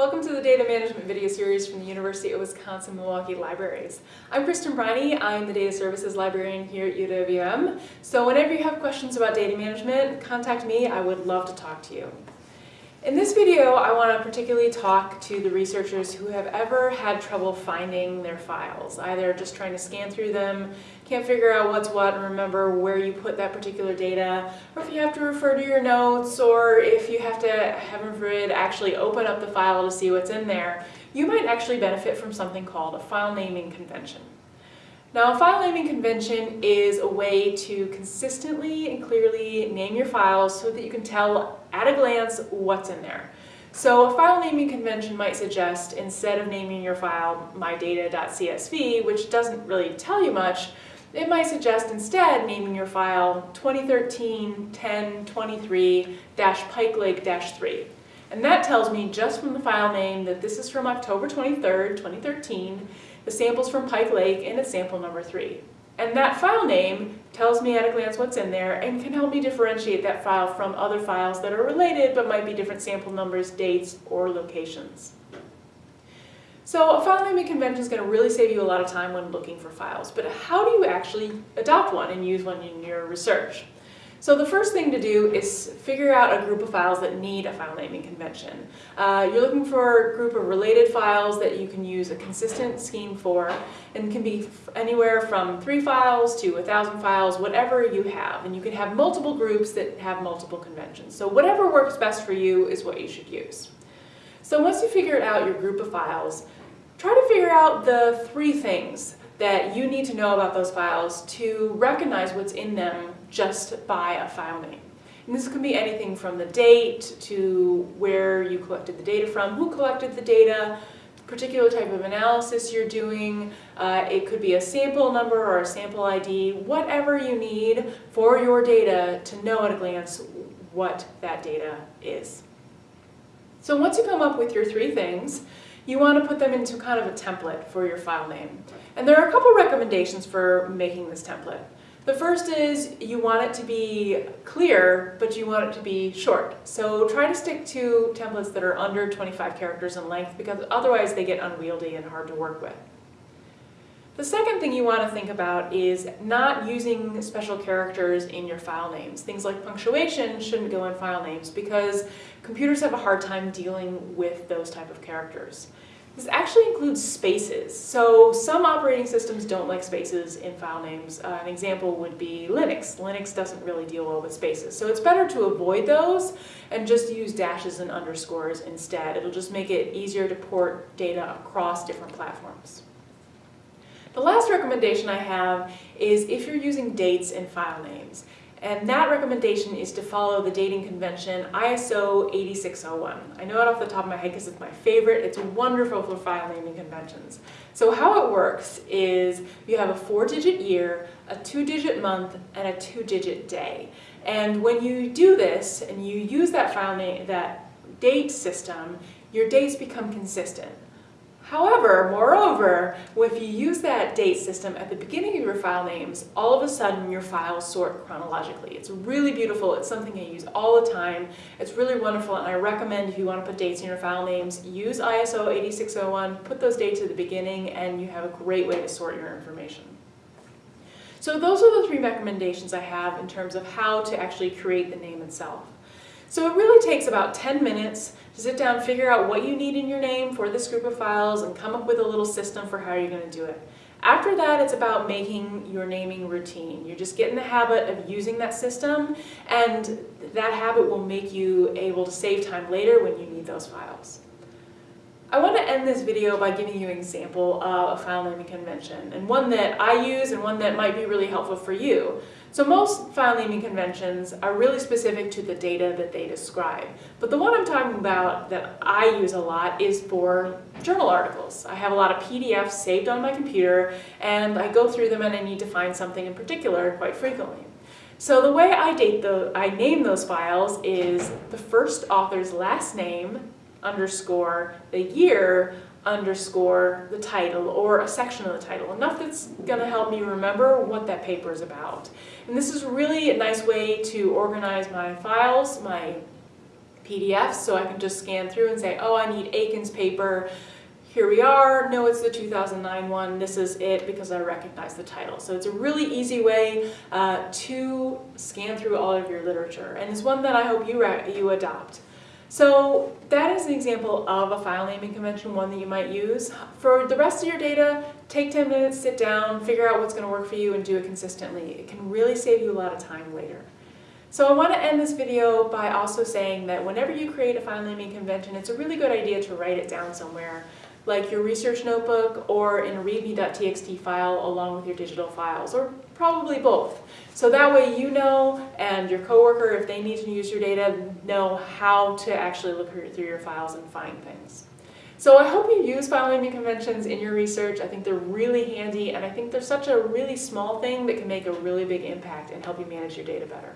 Welcome to the data management video series from the University of Wisconsin-Milwaukee Libraries. I'm Kristin Briney. I'm the data services librarian here at UWM. So whenever you have questions about data management, contact me. I would love to talk to you. In this video, I want to particularly talk to the researchers who have ever had trouble finding their files, either just trying to scan through them, can't figure out what's what and remember where you put that particular data, or if you have to refer to your notes, or if you have to, heaven forbid, actually open up the file to see what's in there, you might actually benefit from something called a file naming convention. Now, a file naming convention is a way to consistently and clearly name your files so that you can tell at a glance what's in there. So a file naming convention might suggest, instead of naming your file mydata.csv, which doesn't really tell you much, it might suggest instead naming your file 2013-1023-pikelake-3. And that tells me just from the file name that this is from October 23rd, 2013, the sample's from Pike Lake, and it's sample number 3. And that file name tells me at a glance what's in there and can help me differentiate that file from other files that are related but might be different sample numbers, dates, or locations. So a file naming convention is going to really save you a lot of time when looking for files, but how do you actually adopt one and use one in your research? So the first thing to do is figure out a group of files that need a file naming convention. Uh, you're looking for a group of related files that you can use a consistent scheme for and can be anywhere from three files to a thousand files, whatever you have. And you can have multiple groups that have multiple conventions. So whatever works best for you is what you should use. So once you figure out your group of files, try to figure out the three things that you need to know about those files to recognize what's in them just by a file name. And this can be anything from the date to where you collected the data from, who collected the data, particular type of analysis you're doing. Uh, it could be a sample number or a sample ID, whatever you need for your data to know at a glance what that data is. So once you come up with your three things, you want to put them into kind of a template for your file name. And there are a couple recommendations for making this template. The first is you want it to be clear, but you want it to be short. So try to stick to templates that are under 25 characters in length because otherwise they get unwieldy and hard to work with. The second thing you want to think about is not using special characters in your file names. Things like punctuation shouldn't go in file names because computers have a hard time dealing with those type of characters. This actually includes spaces. So some operating systems don't like spaces in file names. Uh, an example would be Linux. Linux doesn't really deal well with spaces. So it's better to avoid those and just use dashes and underscores instead. It'll just make it easier to port data across different platforms. The last recommendation I have is if you're using dates in file names. And that recommendation is to follow the dating convention ISO 8601. I know it off the top of my head because it's my favorite. It's wonderful for file naming conventions. So how it works is you have a four-digit year, a two-digit month, and a two-digit day. And when you do this and you use that file name, that date system, your dates become consistent. However, moreover, if you use that date system at the beginning of your file names, all of a sudden your files sort chronologically. It's really beautiful. It's something I use all the time. It's really wonderful and I recommend if you want to put dates in your file names, use ISO 8601, put those dates at the beginning and you have a great way to sort your information. So those are the three recommendations I have in terms of how to actually create the name itself. So it really takes about 10 minutes to sit down, figure out what you need in your name for this group of files, and come up with a little system for how you're going to do it. After that, it's about making your naming routine. You're just get in the habit of using that system, and that habit will make you able to save time later when you need those files. I want to end this video by giving you an example of a file naming convention, and one that I use and one that might be really helpful for you. So most file naming conventions are really specific to the data that they describe. But the one I'm talking about that I use a lot is for journal articles. I have a lot of PDFs saved on my computer and I go through them and I need to find something in particular quite frequently. So the way I date the, I name those files is the first author's last name underscore the year underscore the title or a section of the title, enough that's going to help me remember what that paper is about. And this is really a nice way to organize my files, my PDFs, so I can just scan through and say, oh, I need Aiken's paper. Here we are, no, it's the 2009 one, this is it because I recognize the title. So it's a really easy way uh, to scan through all of your literature, and it's one that I hope you, you adopt. So that is an example of a file naming convention, one that you might use. For the rest of your data, take 10 minutes, sit down, figure out what's going to work for you and do it consistently. It can really save you a lot of time later. So I want to end this video by also saying that whenever you create a file naming convention, it's a really good idea to write it down somewhere like your research notebook or in a readme.txt file along with your digital files, or probably both. So that way you know and your coworker, if they need to use your data, know how to actually look through your files and find things. So I hope you use file naming conventions in your research. I think they're really handy and I think they're such a really small thing that can make a really big impact and help you manage your data better.